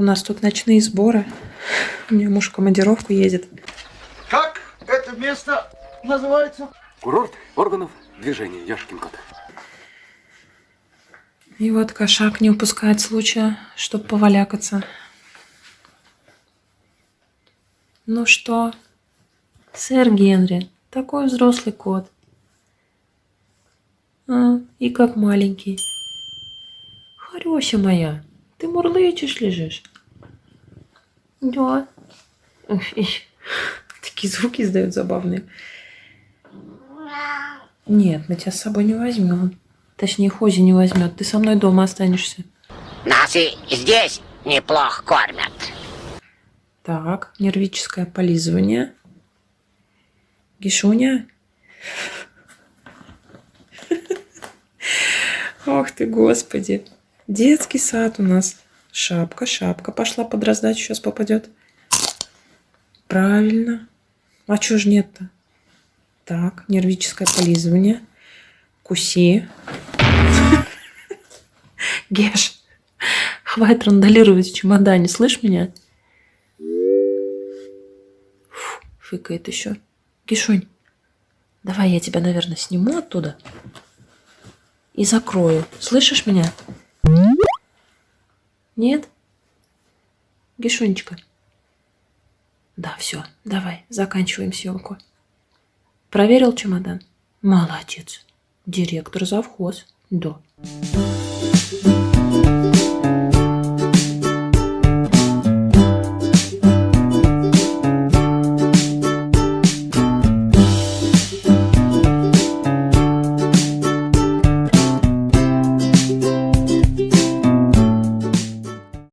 У нас тут ночные сборы. У меня муж в командировку едет. Как это место называется? Курорт органов движения, Яшкин кот. И вот кошак не упускает случая, чтобы повалякаться. Ну что, сэр Генри, такой взрослый кот. А, и как маленький. Харёся моя, ты мурлычешь лежишь? Да. Такие звуки издают забавные. Нет, мы тебя с собой не возьмем. Точнее, Хози не возьмет. Ты со мной дома останешься. Нас и здесь неплохо кормят. Так, нервическое полизывание. Гишуня. Ох ты, господи. Детский сад у нас. Шапка, шапка пошла под раздачу, сейчас попадет. Правильно. А чё ж нет-то? Так, нервическое полизывание. Куси. Геш, хватит рандалировать в чемодане, слышь меня? Фу, фыкает еще. Гешунь, давай я тебя, наверное, сниму оттуда и закрою. Слышишь меня? Нет? Гешунечка. Да, все, давай, заканчиваем съемку. Проверил чемодан? Молодец. Директор завхоз. Да.